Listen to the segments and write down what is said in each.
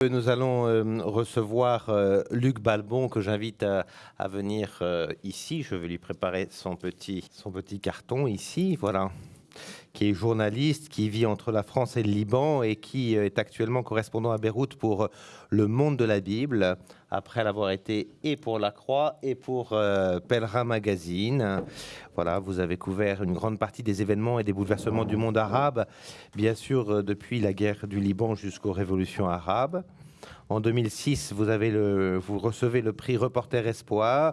Nous allons euh, recevoir euh, Luc Balbon que j'invite à, venir euh, ici. Je vais lui préparer son petit, son petit carton ici, voilà, qui est journaliste, qui vit entre la France et le Liban et qui est actuellement correspondant à Beyrouth pour Le Monde de la Bible, après l'avoir été et pour La Croix et pour Pèlerin Magazine. Voilà, vous avez couvert une grande partie des événements et des bouleversements du monde arabe, bien sûr depuis la guerre du Liban jusqu'aux révolutions arabes. En 2006, vous, avez le, vous recevez le prix Reporter Espoir,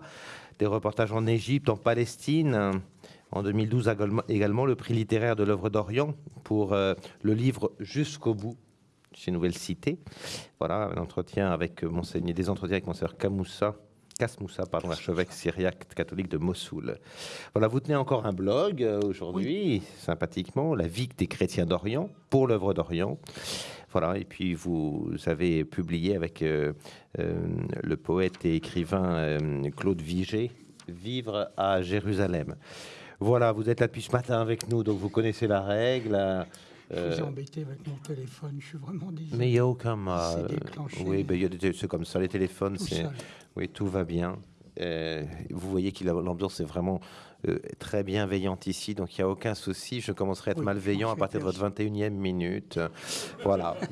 des reportages en Égypte, en Palestine. En 2012 également le prix littéraire de l'œuvre d'Orient pour euh, le livre Jusqu'au bout chez Nouvelle Cité. Voilà, un entretien avec Monseigneur, des entretiens avec Monseigneur Kamoussa Kasmoussa, pardon, archevêque syriaque catholique de Mossoul. Voilà, vous tenez encore un blog euh, aujourd'hui, sympathiquement, La vie des chrétiens d'Orient, pour l'œuvre d'Orient. Voilà, et puis vous avez publié avec euh, euh, le poète et écrivain Claude Vigée, Vivre à Jérusalem. Voilà, vous êtes là depuis ce matin avec nous, donc vous connaissez la règle. Je vous ai embêté avec mon téléphone, je suis vraiment désolé. Mais il n'y a aucun mal. Oui, ben, c'est comme ça, les téléphones, c'est... Oui, tout va bien. Euh, vous voyez que l'ambiance est vraiment euh, très bienveillante ici, donc il n'y a aucun souci. Je commencerai à être malveillant à partir de votre 21e minute. voilà.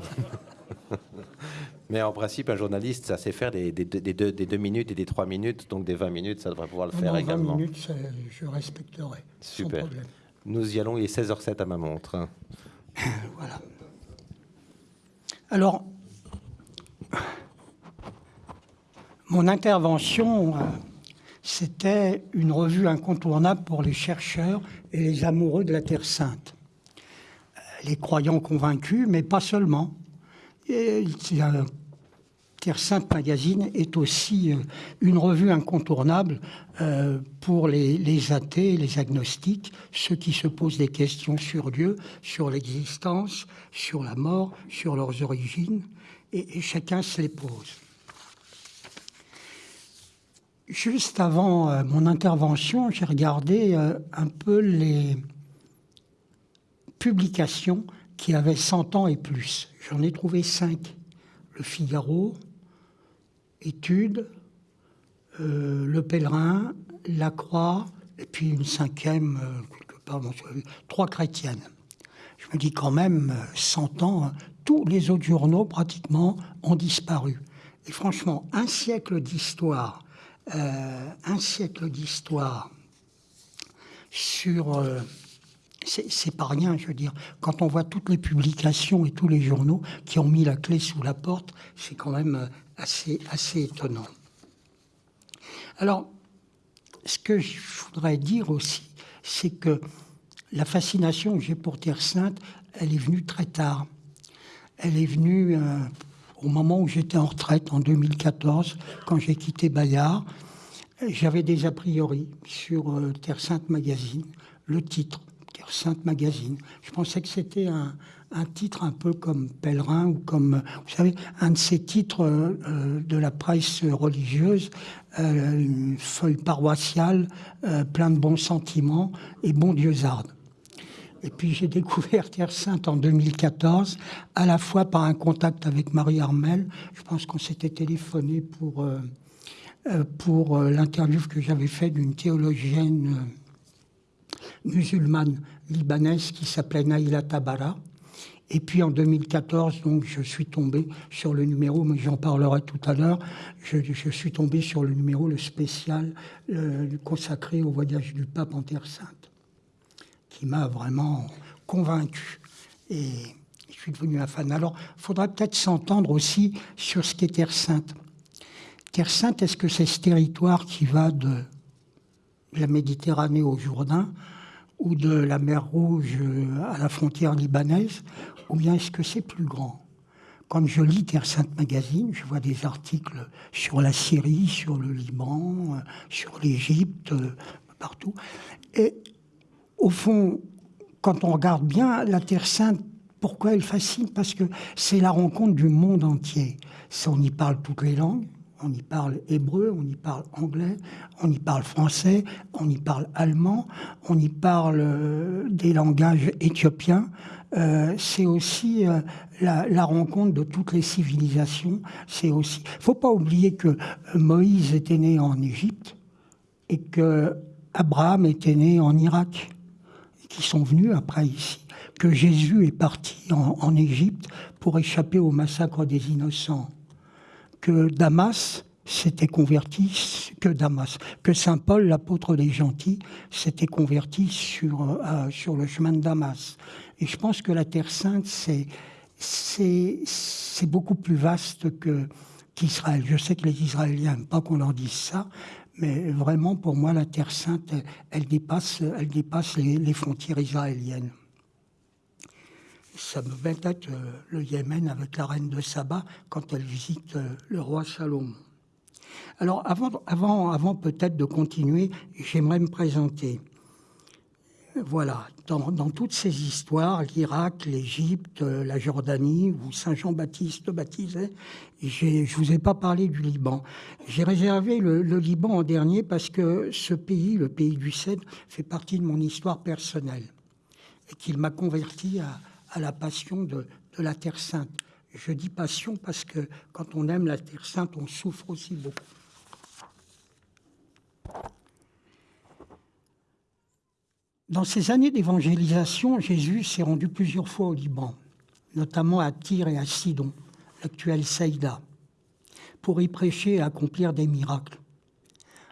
Mais en principe, un journaliste, ça sait faire des, deux, minutes et des trois minutes, donc des 20 minutes, ça devrait pouvoir le faire également. 20 minutes, je respecterai. Super. Nous y allons, il est 16h07 à ma montre. voilà. Alors, mon intervention, euh, c'était une revue incontournable pour les chercheurs et les amoureux de la Terre Sainte. Euh, les croyants convaincus, mais pas seulement. Terre Sainte Magazine est aussi euh, une revue incontournable pour les, athées, les agnostiques, ceux qui se posent des questions sur Dieu, sur l'existence, sur la mort, sur leurs origines, et, et chacun se les pose. Juste avant euh, mon intervention, j'ai regardé euh, un peu les publications qui avaient 100 ans et plus. J'en ai trouvé cinq. Le Figaro, Études, euh, Le Pèlerin, La Croix, et puis une cinquième, pardon, trois chrétiennes. Je me dis quand même, 100 ans, tous les autres journaux pratiquement ont disparu. Et franchement, un siècle d'histoire euh, un siècle d'histoire sur... Euh, c'est pas rien, je veux dire. Quand on voit toutes les publications et tous les journaux qui ont mis la clé sous la porte, c'est quand même euh, assez, assez étonnant. Alors, ce que je voudrais dire aussi, c'est que la fascination que j'ai pour Terre Sainte, elle est venue très tard. Elle est venue au moment où j'étais en retraite, en 2014, quand j'ai quitté Bayard, j'avais des a priori sur euh, Terre Sainte Magazine, le titre, Sainte Magazine. Je pensais que c'était un, titre un peu comme Pèlerin ou comme, vous savez, un de ces titres euh, euh, de la presse religieuse, une feuille paroissiale, plein de bons sentiments et bon Dieuzarde. Et puis j'ai découvert Terre Sainte en 2014, à la fois par un contact avec Marie Armel. Je pense qu'on s'était téléphoné pour, euh, euh, pour euh, l'interview que j'avais faite d'une théologienne musulmane libanaise qui s'appelait Naïla Tabara. Et puis en 2014, donc, je suis tombé sur le numéro, mais j'en parlerai tout à l'heure, je, je, suis tombé sur le numéro, le spécial consacré au voyage du pape en Terre Sainte qui m'a vraiment convaincu. Et je suis devenu un fan. Alors, il faudra peut-être s'entendre aussi sur ce qu'est Terre Sainte. Terre Sainte, est-ce que c'est ce territoire qui va de la Méditerranée au Jourdain ou de la mer Rouge à la frontière libanaise Ou bien est-ce que c'est plus grand? Quand je lis Terre Sainte Magazine, je vois des articles sur la Syrie, sur le Liban, sur l'Égypte, partout. Et au fond, quand on regarde bien, la Terre Sainte, pourquoi elle fascine? Parce que c'est la rencontre du monde entier. On y parle toutes les langues, on y parle hébreu, on y parle anglais, on y parle français, on y parle allemand, on y parle euh, des langages éthiopiens, euh, c'est aussi euh, la, rencontre de toutes les civilisations. C'est aussi. Faut pas oublier que Moïse était né en Égypte et que Abraham était né en Irak, qui sont venus après ici. Que Jésus est parti en Égypte pour échapper au massacre des innocents. Que Damas s'était converti, que Damas, que Saint Paul, l'apôtre des gentils, s'était converti sur, euh, sur le chemin de Damas. Et je pense que la Terre Sainte, c'est, c'est, beaucoup plus vaste que, qu'Israël. Je sais que les Israéliens n'aiment pas qu'on leur dise ça, mais vraiment, pour moi, la Terre Sainte, elle, dépasse, elle dépasse les, frontières israéliennes. Ça me met tête euh, le Yémen avec la reine de Saba quand elle visite euh, le roi Salomon. Alors, avant, avant, avant peut-être de continuer, j'aimerais me présenter. Voilà, dans, toutes ces histoires, l'Irak, l'Égypte, la Jordanie, où Saint Jean-Baptiste baptisait, je ne vous ai pas parlé du Liban. J'ai réservé le, Liban en dernier parce que ce pays, le pays du Cèdre, fait partie de mon histoire personnelle et qu'il m'a converti à, la passion de, de la Terre Sainte. Je dis passion parce que quand on aime la Terre Sainte, on souffre aussi beaucoup. Dans ces années d'évangélisation, Jésus s'est rendu plusieurs fois au Liban, notamment à Tyr et à Sidon, l'actuel Saïda, pour y prêcher et accomplir des miracles.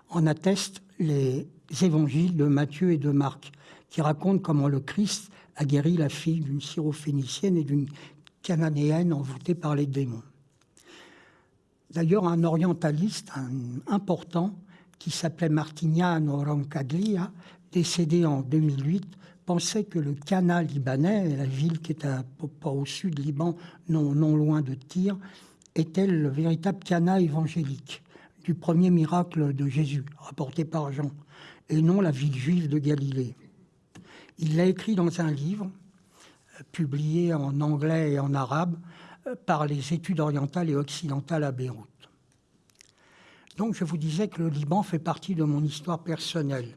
En attestent les évangiles de Matthieu et de Marc, qui racontent comment le Christ a guéri la fille d'une syrophénicienne et d'une cananéenne envoûtée par les démons. D'ailleurs, un orientaliste important qui s'appelait Martignano Roncaglia décédé en 2008, pensait que le canal libanais, la ville qui est à, au sud Liban, non, loin de Tyr, était le véritable canal évangélique du premier miracle de Jésus, rapporté par Jean, et non la ville juive de Galilée. Il l'a écrit dans un livre, euh, publié en anglais et en arabe, euh, par les études orientales et occidentales à Beyrouth. Donc je vous disais que le Liban fait partie de mon histoire personnelle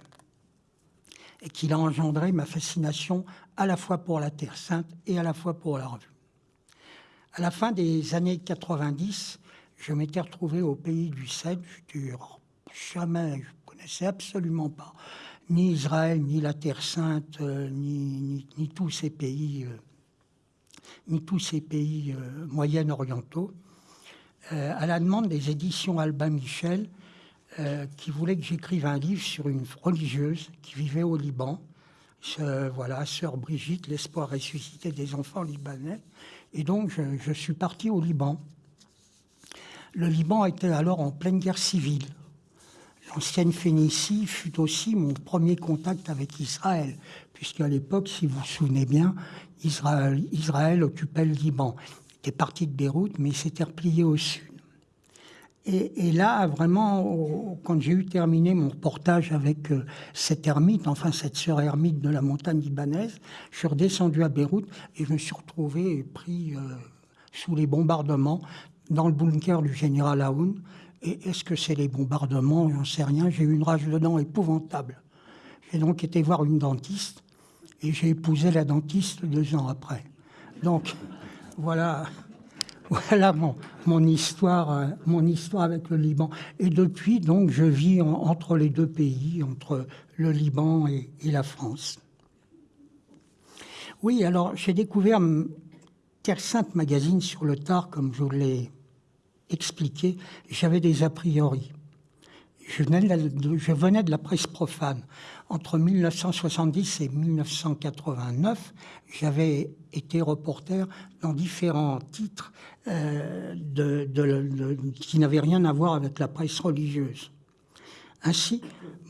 et qu'il a engendré ma fascination à la fois pour la Terre Sainte et à la fois pour la revue. À la fin des années 90, je m'étais retrouvé au pays du Cèdre. Je jamais, je ne connaissais absolument pas ni Israël, ni la Terre Sainte, euh, ni, tous ces pays, euh, ni tous ces pays euh, moyen-orientaux. à la demande des éditions Albin Michel, qui voulait que j'écrive un livre sur une religieuse qui vivait au Liban. voilà, sœur Brigitte, l'espoir ressuscité des enfants libanais. Et donc, je, suis parti au Liban. Le Liban était alors en pleine guerre civile. L'ancienne Phénicie fut aussi mon premier contact avec Israël, puisqu'à l'époque, si vous vous souvenez bien, Israël, Israël occupait le Liban. Il était parti de Beyrouth, mais il s'était replié au sud. Et, là, vraiment, quand j'ai eu terminé mon reportage avec euh, cette ermite, enfin cette sœur ermite de la montagne libanaise, je suis redescendu à Beyrouth et je me suis retrouvé pris euh, sous les bombardements dans le bunker du général Aoun. Et est-ce que c'est les bombardements? J'en sais rien. J'ai eu une rage de dents épouvantable. J'ai donc été voir une dentiste et j'ai épousé la dentiste deux ans après. Donc, voilà voilà mon, mon, histoire, euh, mon histoire avec le Liban. Et depuis, donc, je vis entre les deux pays, entre le Liban et, la France. Oui, alors j'ai découvert Terre Sainte Magazine sur le tard, comme je l'ai expliqué. J'avais des a priori. Je venais, de, la presse profane. Entre 1970 et 1989, j'avais été reporter dans différents titres euh, qui n'avaient rien à voir avec la presse religieuse. Ainsi,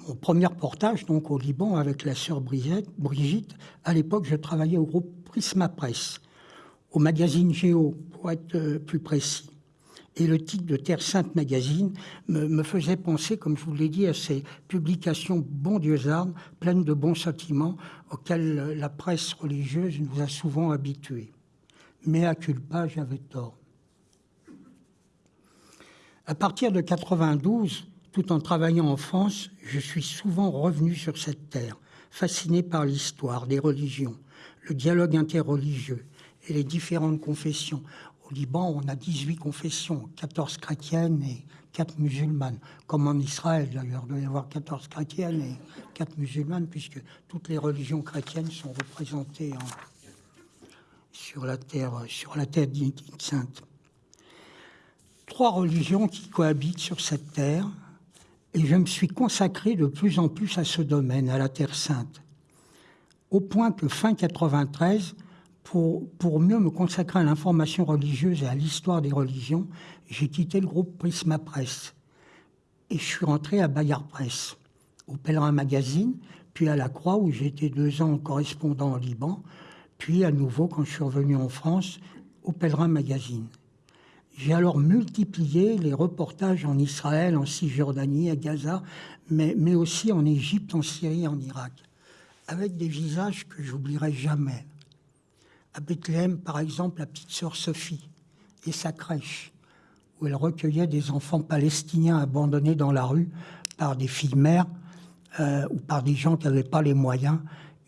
mon premier reportage donc au Liban avec la sœur Brigitte, à l'époque je travaillais au groupe Prisma Presse, au magazine Géo pour être euh, plus précis. Et le titre de Terre Sainte Magazine me, faisait penser, comme je vous l'ai dit, à ces publications bon Dieu armes, pleines de bons sentiments, auxquels la presse religieuse nous a souvent habitués. Mais à culpa, j'avais tort. À partir de 92, tout en travaillant en France, je suis souvent revenu sur cette terre, fasciné par l'histoire des religions, le dialogue interreligieux et les différentes confessions. Au Liban, on a 18 confessions, 14 chrétiennes et 4 musulmanes, comme en Israël d'ailleurs, il doit y avoir 14 chrétiennes et 4 musulmanes, puisque toutes les religions chrétiennes sont représentées sur la terre, sainte. Trois religions qui cohabitent sur cette terre, et je me suis consacré de plus en plus à ce domaine, à la Terre Sainte, au point que fin 93, pour, mieux me consacrer à l'information religieuse et à l'histoire des religions, j'ai quitté le groupe Prisma Presse et je suis rentré à Bayard Presse, au Pèlerin Magazine, puis à la Croix où j'ai été deux ans correspondant au Liban, puis à nouveau quand je suis revenu en France au Pèlerin Magazine. J'ai alors multiplié les reportages en Israël, en Cisjordanie, à Gaza, mais, mais aussi en Égypte, en Syrie, en Irak, avec des visages que j'oublierai jamais. À Bethléem, par exemple, la petite sœur Sophie et sa crèche, où elle recueillait des enfants palestiniens abandonnés dans la rue par des filles-mères euh, ou par des gens qui n'avaient pas les moyens.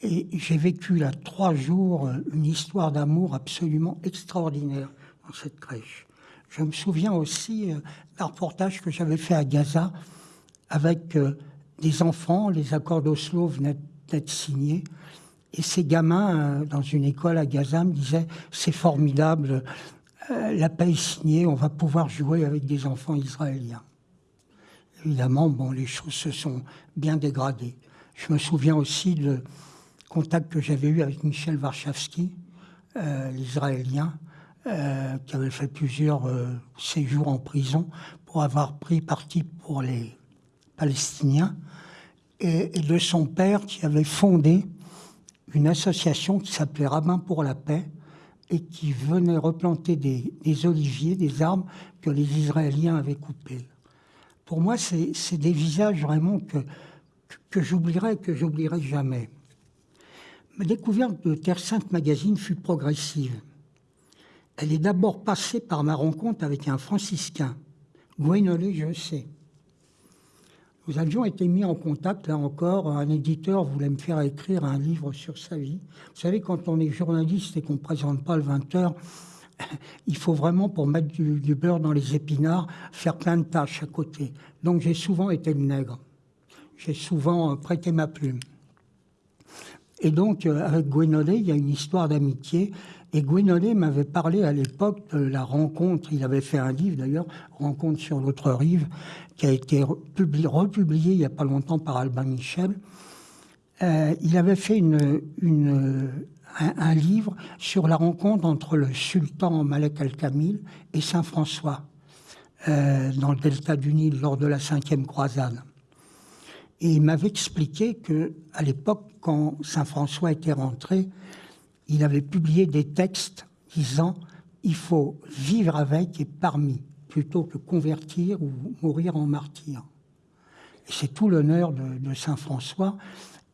Et j'ai vécu là trois jours une histoire d'amour absolument extraordinaire dans cette crèche. Je me souviens aussi euh, d'un reportage que j'avais fait à Gaza avec euh, des enfants. Les accords d'Oslo venaient d'être signés. Et ces gamins, euh, dans une école à Gaza, me disaient C'est formidable, la paix est signée, on va pouvoir jouer avec des enfants israéliens. Évidemment, bon, les choses se sont bien dégradées. Je me souviens aussi de contact que j'avais eu avec Michel l'Israélien, euh, qui avait fait plusieurs euh, séjours en prison pour avoir pris parti pour les Palestiniens, et, de son père qui avait fondé une association qui s'appelait Rabbin pour la paix et qui venait replanter des, oliviers, des arbres que les Israéliens avaient coupés. Pour moi, c'est des visages vraiment que, que j'oublierai, que j'oublierai jamais. Ma découverte de Terre Sainte Magazine fut progressive. Elle est d'abord passée par ma rencontre avec un franciscain, Gwenolé, je sais. Nous avions été mis en contact, là encore, un éditeur voulait me faire écrire un livre sur sa vie. Vous savez, quand on est journaliste et qu'on ne présente pas le 20h, il faut vraiment, pour mettre du, beurre dans les épinards, faire plein de tâches à côté. Donc j'ai souvent été le nègre. J'ai souvent euh, prêté ma plume. Et donc, euh, avec Gwenolé, il y a une histoire d'amitié. Et Gwenolé m'avait parlé à l'époque de la rencontre, il avait fait un livre d'ailleurs, Rencontre sur l'autre rive, qui a été republié, il n'y a pas longtemps par Albin Michel. Euh, il avait fait un, livre sur la rencontre entre le sultan Malek al-Kamil et Saint François euh, dans le delta du Nil lors de la cinquième croisade. Et il m'avait expliqué que à l'époque, quand Saint François était rentré, il avait publié des textes disant il faut vivre avec et parmi, plutôt que convertir ou mourir en martyr. C'est tout l'honneur de, Saint François,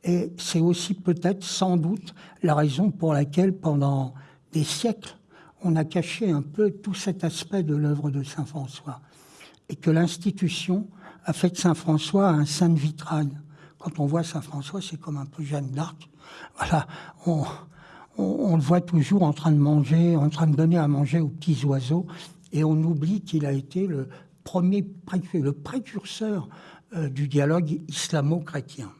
et c'est aussi peut-être sans doute la raison pour laquelle pendant des siècles, on a caché un peu tout cet aspect de l'œuvre de Saint François, et que l'institution a fait de Saint François un saint de vitrail. Quand on voit Saint François, c'est comme un peu Jeanne d'Arc. Voilà, on, on, le voit toujours en train de manger, en train de donner à manger aux petits oiseaux, et on oublie qu'il a été le premier, le précurseur euh, du dialogue islamo-chrétien.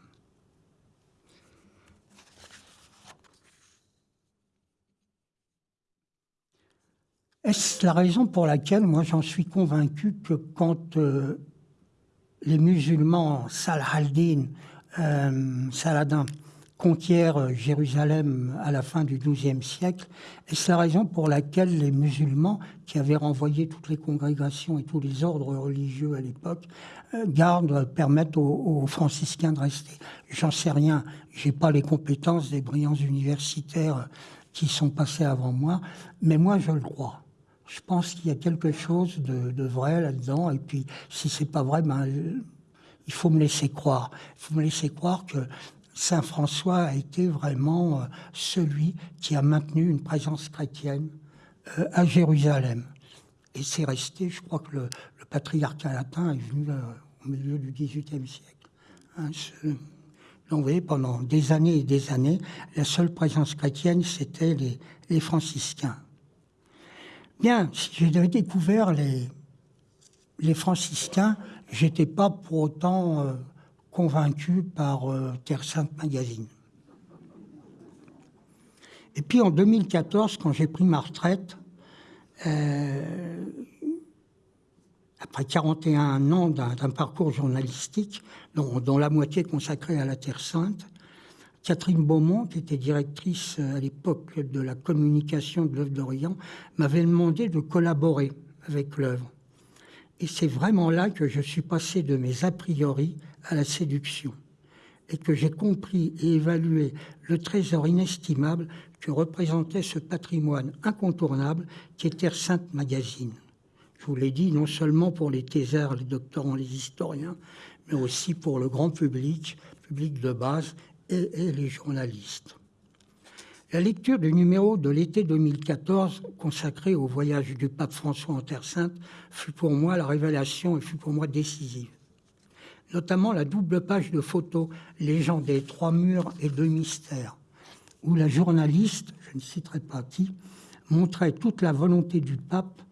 Est-ce la raison pour laquelle moi j'en suis convaincu que quand euh, les musulmans Salah al-Din, euh, Saladin, conquiert euh, Jérusalem à la fin du XIIe siècle. Et c'est la raison pour laquelle les musulmans, qui avaient renvoyé toutes les congrégations et tous les ordres religieux à l'époque, euh, gardent, permettent aux, franciscains de rester. J'en sais rien. J'ai pas les compétences des brillants universitaires qui sont passés avant moi, mais moi je le crois. Je pense qu'il y a quelque chose de, vrai là-dedans. Et puis, si c'est pas vrai, ben, il faut me laisser croire. Il faut me laisser croire que Saint François a été vraiment euh, celui qui a maintenu une présence chrétienne euh, à Jérusalem. Et c'est resté, je crois que le, patriarcat latin est venu euh, au milieu du XVIIIe siècle. Hein, Donc vous voyez, pendant des années et des années, la seule présence chrétienne, c'était les, franciscains. Bien, si j'ai découvert les, franciscains, j'étais pas pour autant convaincu par euh, Terre Sainte Magazine. Et puis en 2014, quand j'ai pris ma retraite, euh, après 41 ans d'un parcours journalistique, dont, la moitié consacrée à la Terre Sainte, Catherine Beaumont, qui était directrice à l'époque de la communication de l'œuvre d'Orient, m'avait demandé de collaborer avec l'œuvre. Et c'est vraiment là que je suis passé de mes a priori à la séduction et que j'ai compris et évalué le trésor inestimable que représentait ce patrimoine incontournable qui est Terre Sainte Magazine. Je vous l'ai dit, non seulement pour les thésards, les doctorants, les historiens, mais aussi pour le grand public, public de base et, et les journalistes. La lecture du numéro de l'été 2014 consacré au voyage du pape François en Terre Sainte fut pour moi la révélation et fut pour moi décisive notamment la double page de photos Légende des trois murs et deux mystères, où la journaliste, je ne citerai pas qui, montrait toute la volonté du pape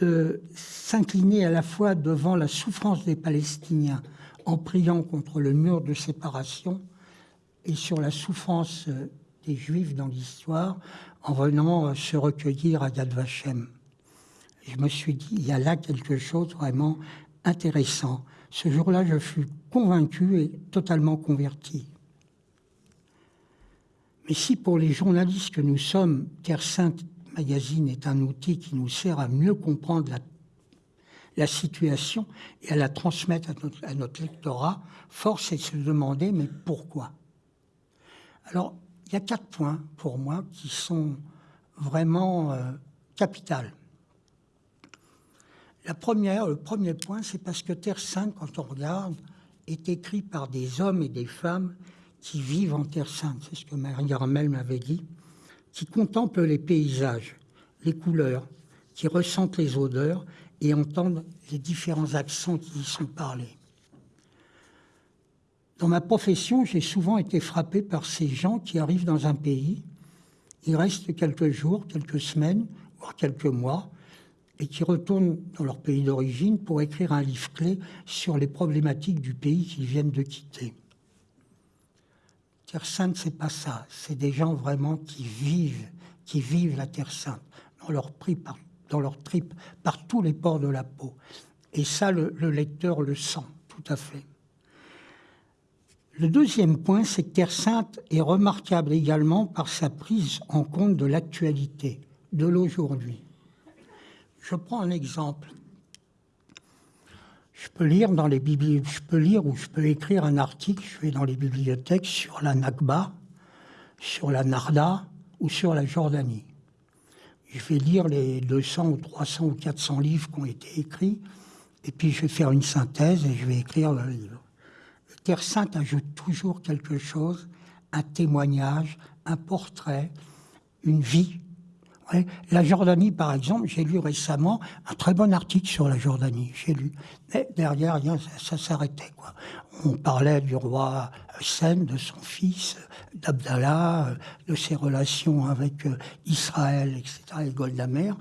de s'incliner à la fois devant la souffrance des Palestiniens en priant contre le mur de séparation et sur la souffrance des Juifs dans l'histoire en venant se recueillir à Yad Vashem. Je me suis dit, il y a là quelque chose vraiment intéressant. Ce jour-là, je fus convaincu et totalement converti. Mais si pour les journalistes que nous sommes, Terre Sainte Magazine est un outil qui nous sert à mieux comprendre la, situation et à la transmettre à notre, lectorat, force est de se demander, mais pourquoi? Alors, il y a quatre points pour moi qui sont vraiment euh, capitales. Le premier point, c'est parce que Terre Sainte, quand on regarde, est écrit par des hommes et des femmes qui vivent en Terre Sainte. C'est ce que Marie Ramel m'avait dit, qui contemplent les paysages, les couleurs, qui ressentent les odeurs et entendent les différents accents qui y sont parlés. Dans ma profession, j'ai souvent été frappé par ces gens qui arrivent dans un pays, ils restent quelques jours, quelques semaines, voire quelques mois, et qui retournent dans leur pays d'origine pour écrire un livre clé sur les problématiques du pays qu'ils viennent de quitter. Terre Sainte, c'est pas ça. C'est des gens vraiment qui vivent, qui vivent la Terre Sainte dans leur, tripes, par tous les pores de la peau. Et ça, le lecteur le sent tout à fait. Le deuxième point, c'est que Terre Sainte est remarquable également par sa prise en compte de l'actualité, de l'aujourd'hui. Je prends un exemple. Je peux lire dans les je peux lire ou je peux écrire un article, je vais dans les bibliothèques sur la Nakba, sur la Narda ou sur la Jordanie. Je vais lire les 200 ou 300 ou 400 livres qui ont été écrits, et puis je vais faire une synthèse et je vais écrire le livre. Terre Sainte ajoute toujours quelque chose, un témoignage, un portrait, une vie la Jordanie, par exemple, j'ai lu récemment un très bon article sur la Jordanie. J'ai lu. Mais derrière, ça, s'arrêtait. On parlait du roi Hussein, de son fils, d'Abdallah, euh, de ses relations avec euh, Israël, etc., et Goldamer.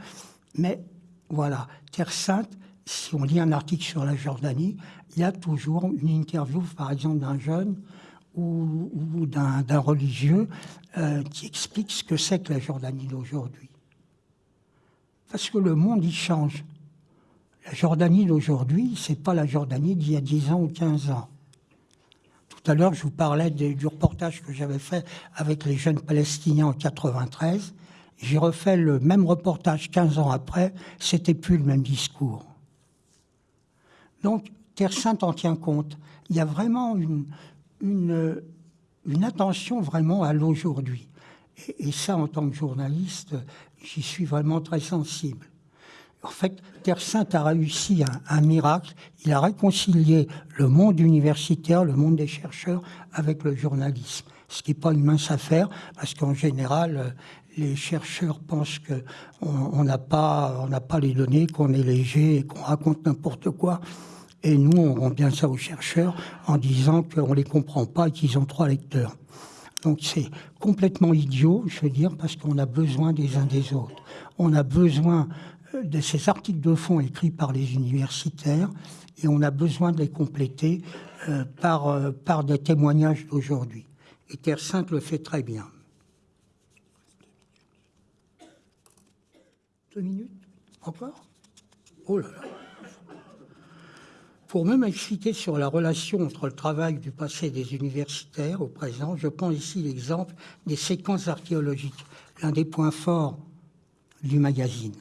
Mais voilà, Terre Sainte, si on lit un article sur la Jordanie, il y a toujours une interview, par exemple, d'un jeune ou, d'un religieux euh, qui explique ce que c'est que la Jordanie d'aujourd'hui. Parce que le monde, il change. La Jordanie d'aujourd'hui, c'est pas la Jordanie d'il y a 10 ans ou 15 ans. Tout à l'heure, je vous parlais du reportage que j'avais fait avec les jeunes Palestiniens en 93. J'ai refait le même reportage 15 ans après, c'était plus le même discours. Donc, Terre Sainte en tient compte. Il y a vraiment une, une, une attention vraiment à l'aujourd'hui. Et, ça, en tant que journaliste, j'y suis vraiment très sensible. En fait, Terre Sainte a réussi un, miracle. Il a réconcilié le monde universitaire, le monde des chercheurs, avec le journalisme. Ce qui n'est pas une mince affaire, parce qu'en général, les chercheurs pensent qu'on n'a pas, pas les données, qu'on est léger et qu'on raconte n'importe quoi. Et nous, on rend bien ça aux chercheurs en disant qu'on ne les comprend pas et qu'ils ont trois lecteurs. Donc c'est complètement idiot, je veux dire, parce qu'on a besoin des uns des autres. On a besoin euh, de ces articles de fond écrits par les universitaires et on a besoin de les compléter euh, par, euh, par des témoignages d'aujourd'hui. Et Terre Sainte le fait très bien. Deux minutes Encore? Oh là là pour même expliquer sur la relation entre le travail du passé des universitaires au présent, je prends ici l'exemple des séquences archéologiques, l'un des points forts du magazine.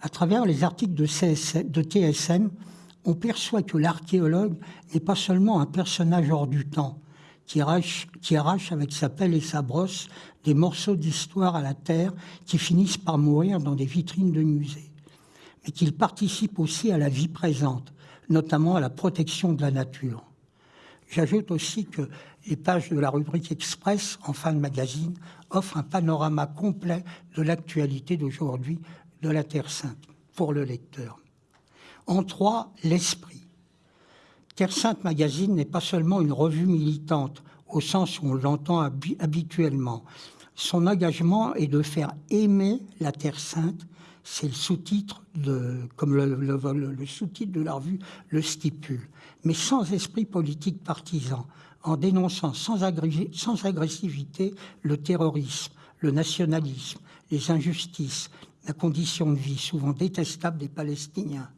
À travers les articles de, de TSM, on perçoit que l'archéologue n'est pas seulement un personnage hors du temps, qui arrache, qui arrache avec sa pelle et sa brosse des morceaux d'histoire à la terre qui finissent par mourir dans des vitrines de musées, mais qu'il participe aussi à la vie présente, notamment à la protection de la nature. J'ajoute aussi que les pages de la rubrique Express en fin de magazine offrent un panorama complet de l'actualité d'aujourd'hui de la Terre Sainte pour le lecteur. En trois, l'esprit. Terre Sainte Magazine n'est pas seulement une revue militante au sens où on l'entend habituellement. Son engagement est de faire aimer la Terre Sainte c'est le sous-titre, comme le, sous-titre de la revue le stipule, mais sans esprit politique partisan, en dénonçant sans, sans agressivité le terrorisme, le nationalisme, les injustices, la condition de vie souvent détestable des Palestiniens,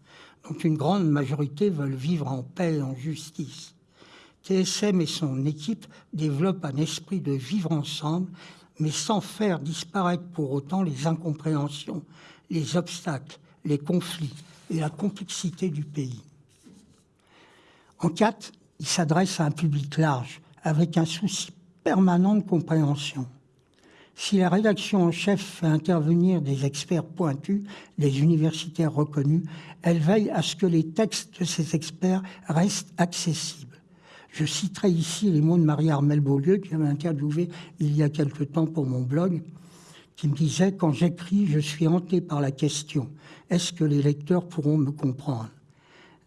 dont une grande majorité veulent vivre en paix et en justice. TSM et son équipe développent un esprit de vivre ensemble, mais sans faire disparaître pour autant les incompréhensions, les obstacles, les conflits et la complexité du pays. En quatre, il s'adresse à un public large, avec un souci permanent de compréhension. Si la rédaction en chef fait intervenir des experts pointus, des universitaires reconnus, elle veille à ce que les textes de ces experts restent accessibles. Je citerai ici les mots de Marie-Armelle Beaulieu, qui m'a interviewé il y a quelque temps pour mon blog qui me disait Quand j'écris, je suis hanté par la question est-ce que les lecteurs pourront me comprendre?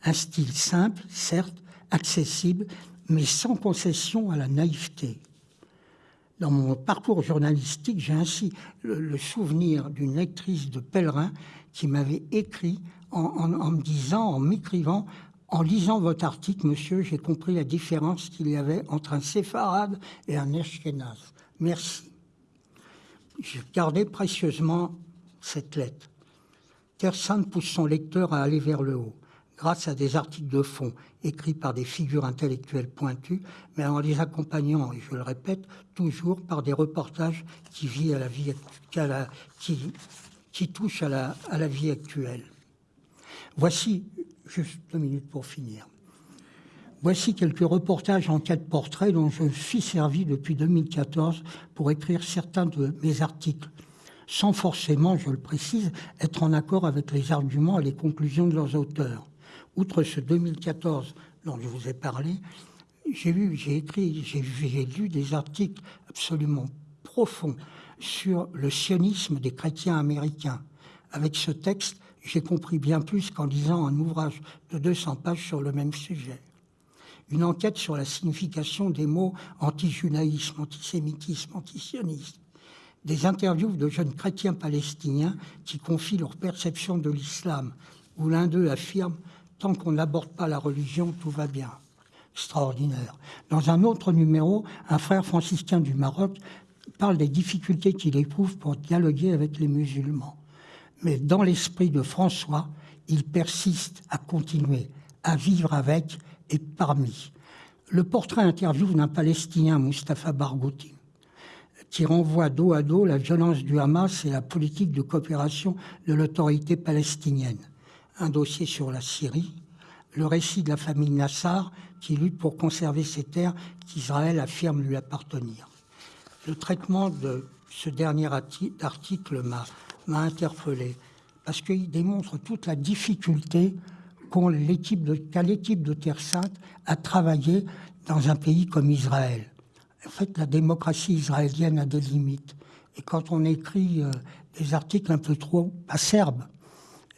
Un style simple, certes, accessible, mais sans concession à la naïveté. Dans mon parcours journalistique, j'ai ainsi le, souvenir d'une lectrice de Pèlerin qui m'avait écrit en, me disant, en m'écrivant, en lisant votre article, monsieur, j'ai compris la différence qu'il y avait entre un séfarade et un Ashkenaz. Merci j'ai gardé précieusement cette lettre. Terre Sainte pousse son lecteur à aller vers le haut, grâce à des articles de fond écrits par des figures intellectuelles pointues, mais en les accompagnant, et je le répète, toujours par des reportages qui, vit à la vie, qui, touchent à la vie actuelle. Voici, juste deux minutes pour finir. Voici quelques reportages en quatre portraits dont je suis servi depuis 2014 pour écrire certains de mes articles, sans forcément, je le précise, être en accord avec les arguments et les conclusions de leurs auteurs. Outre ce 2014 dont je vous ai parlé, j'ai lu, j'ai écrit, j'ai lu des articles absolument profonds sur le sionisme des chrétiens américains. Avec ce texte, j'ai compris bien plus qu'en lisant un ouvrage de 200 pages sur le même sujet une enquête sur la signification des mots anti-judaïsme, antisémitisme, antisionisme, des interviews de jeunes chrétiens palestiniens qui confient leur perception de l'islam, où l'un d'eux affirme Tant qu'on n'aborde pas la religion, tout va bien. Extraordinaire. Dans un autre numéro, un frère franciscain du Maroc parle des difficultés qu'il éprouve pour dialoguer avec les musulmans. Mais dans l'esprit de François, il persiste à continuer, à vivre avec et parmi. Le portrait interview d'un Palestinien, Mustafa Barghouti, qui renvoie dos à dos la violence du Hamas et la politique de coopération de l'autorité palestinienne. Un dossier sur la Syrie, le récit de la famille Nassar qui lutte pour conserver ces terres qu'Israël affirme lui appartenir. Le traitement de ce dernier article m'a interpellé parce qu'il démontre toute la difficulté l'équipe de, de Terre Sainte a travaillé dans un pays comme Israël. En fait, la démocratie israélienne a des limites. Et quand on écrit euh, des articles un peu trop acerbes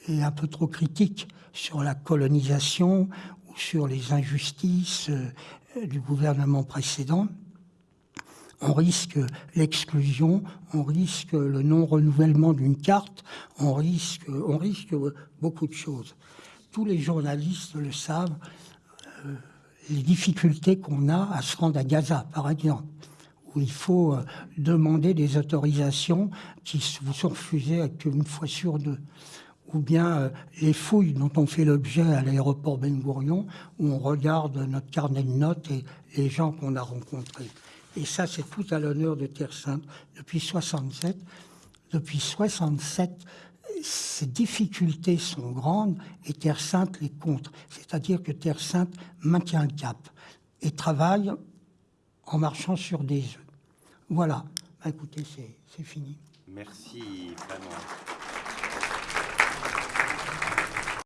et un peu trop critiques sur la colonisation ou sur les injustices euh, du gouvernement précédent. On risque l'exclusion, on risque le non-renouvellement d'une carte, on risque beaucoup de choses. Tous les journalistes le savent, euh, les difficultés qu'on a à se rendre à Gaza, par exemple où il faut euh, demander des autorisations qui vous sont refusées une fois sur deux. Ou bien euh, les fouilles dont on fait l'objet à l'aéroport Ben Gurion, où on regarde notre carnet de notes et les gens qu'on a rencontrés. Et ça, c'est tout à l'honneur de Terre Sainte. Depuis 67, depuis 67, ces difficultés sont grandes et Terre Sainte les contre. C'est-à-dire que Terre Sainte maintient le cap et travaille en marchant sur des œufs. Voilà. Bah, écoutez, c'est fini. Merci vraiment.